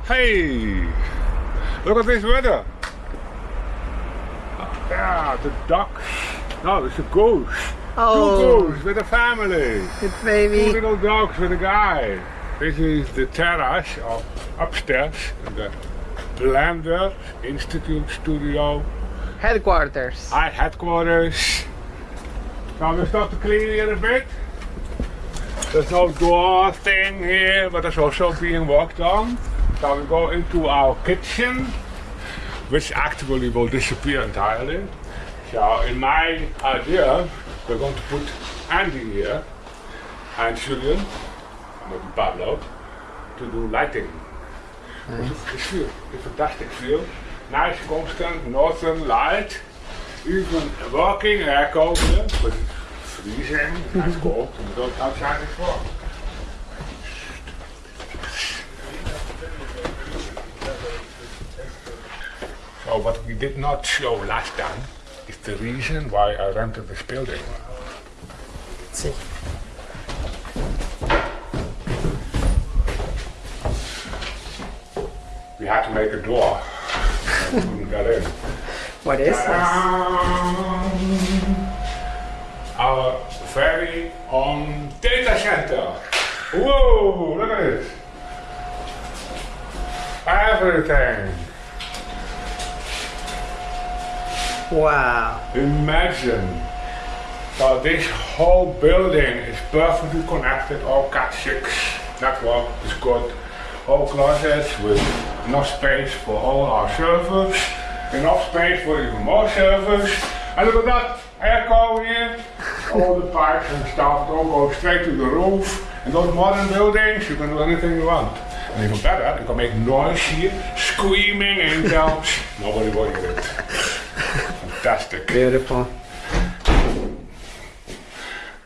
Hey! Look at this weather. Yeah, the ducks. No, it's a goose. Oh. Two goose with a family. It's Two little dogs with a guy. This is the terrace of upstairs in the Blender Institute Studio. Headquarters. Our headquarters. Now we start to clean here a bit. There's no door thing here, but there's also being worked on. So we go into our kitchen, which actually will disappear entirely. So in my idea, we're going to put Andy here and Julian, maybe Pablo, to do lighting. Nice. It's feel, it's fantastic feel. Nice constant northern light. Even working airco here, but it's freezing, it's cold, and we don't outside it for. Oh, so what we did not show last time is the reason why I rented this building. Let's see. We had to make a door. Couldn't get in. What is this? Our very own data center. Whoa, look at this. Everything. Wow. Imagine. So this whole building is perfectly connected, all Cat6 network is good. All closets with enough space for all our servers, enough space for even more servers. And look at that, airco here, all the pipes and stuff, all goes straight to the roof. In those modern buildings, you can do anything you want. And even better, you can make noise here, screaming and angels, nobody will hear it. Fantastic. Beautiful.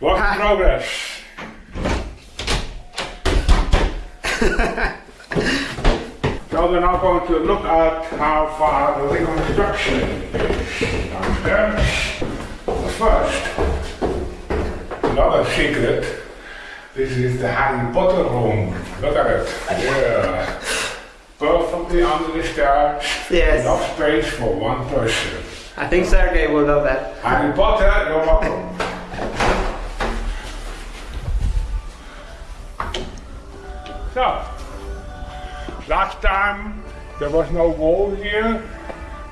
Work in progress. so we're now going to look at how far the reconstruction is. But first, another secret. This is the Harry Potter room. Look at it. Yeah. Perfectly under the stairs. Yes. Enough space for one person. I think Sergey will love that. Harry Potter, you're welcome. so, last time there was no wall here.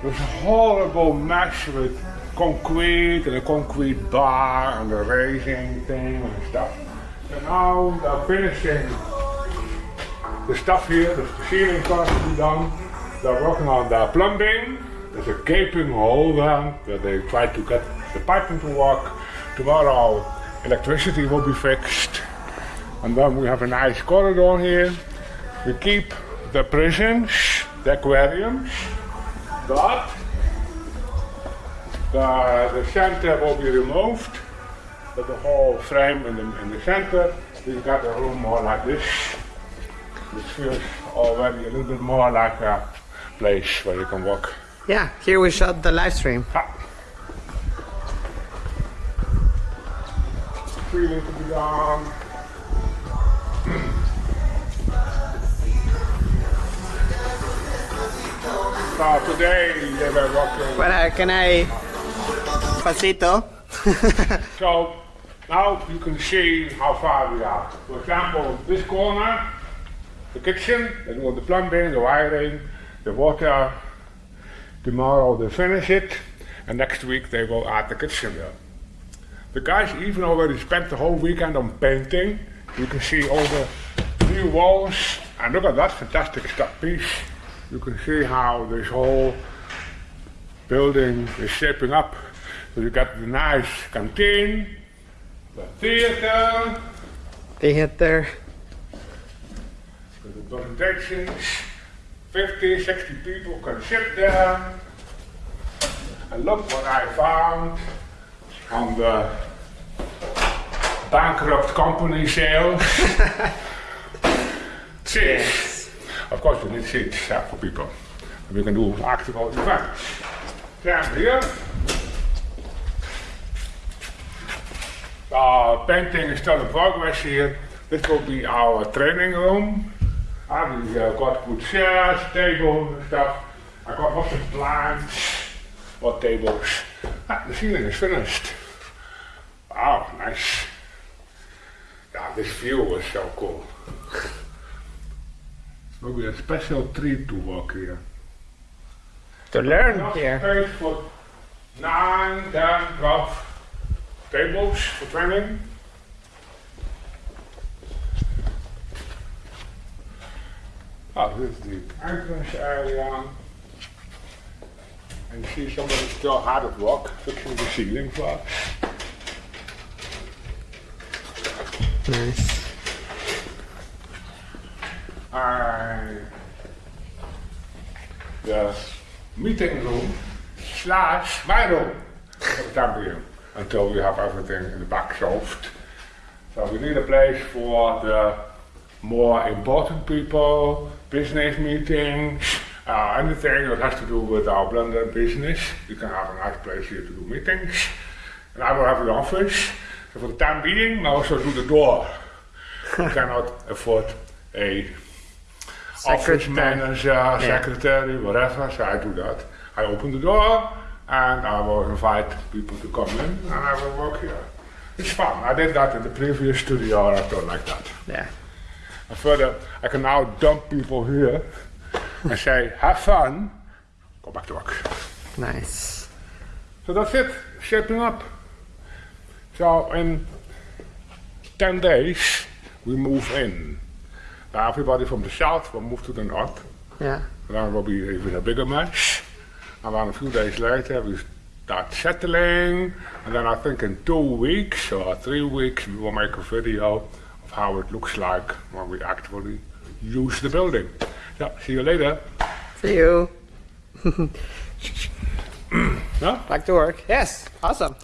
It was a horrible mess with concrete and a concrete bar and the raising thing and stuff. And now they're finishing the stuff here, the ceiling part to be done. They're working on the plumbing. There's a gaping hole there where they try to get the piping to work. Tomorrow electricity will be fixed. And then we have a nice corridor here. We keep the prisons, the aquariums, but the, the center will be removed. But the whole frame in the, in the center, we've got a room more like this. Which feels already a little bit more like a place where you can walk. Yeah, here we shot the live stream. To be done. so today they were walking. But can I... Pasito. So now you can see how far we are. For example, this corner, the kitchen, they do the plumbing, the wiring, the water. Tomorrow they finish it, and next week they will add the kitchen there. The guys even already spent the whole weekend on painting. You can see all the new walls, and look at that fantastic stuff piece. You can see how this whole building is shaping up. So you got the nice canteen, the theater, Theater. the presentations. 50, 60 people can sit there. And look what I found on the bankrupt company sales. Seats. Of course, we need seats for people. And we can do actual events. Stand here. Uh, painting is still in progress here. This will be our training room. We uh, got good chairs, tables and stuff. I got lots of blinds or tables. Ah, the ceiling is finished. Wow, nice. Yeah, this view was so cool. Maybe a special treat to walk here. To learn here. space for 9, 10, 12 tables for training. Oh, this is the entrance area. And you see somebody still hard at work fixing the ceiling for us. Nice. And the meeting room slash my room for the time being until we have everything in the back solved. So we need a place for the more important people, business meetings, uh, anything that has to do with our blender business. You can have a nice place here to do meetings. And I will have an office. So for the time being, I also do the door. I cannot afford a office Secretary. manager, secretary, whatever. So I do that. I open the door and I will invite people to come in and I will work here. It's fun. I did that in the previous studio and I don't like that. Yeah. And further, I can now dump people here and say, have fun, go back to work. Nice. So that's it, shaping up. So in 10 days, we move in. Now everybody from the south will move to the north. Yeah. Then it will be even a bigger mess. And then a few days later, we start settling. And then I think in two weeks or three weeks, we will make a video of how it looks like when we actually use the building. Yeah, see you later. See you. Back to work. Yes. Awesome.